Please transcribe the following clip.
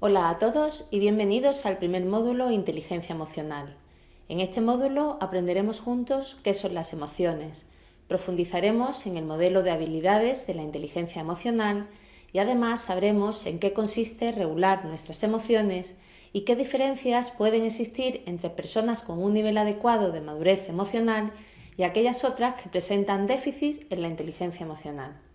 Hola a todos y bienvenidos al primer módulo Inteligencia Emocional. En este módulo aprenderemos juntos qué son las emociones, profundizaremos en el modelo de habilidades de la inteligencia emocional y además sabremos en qué consiste regular nuestras emociones y qué diferencias pueden existir entre personas con un nivel adecuado de madurez emocional y aquellas otras que presentan déficits en la inteligencia emocional.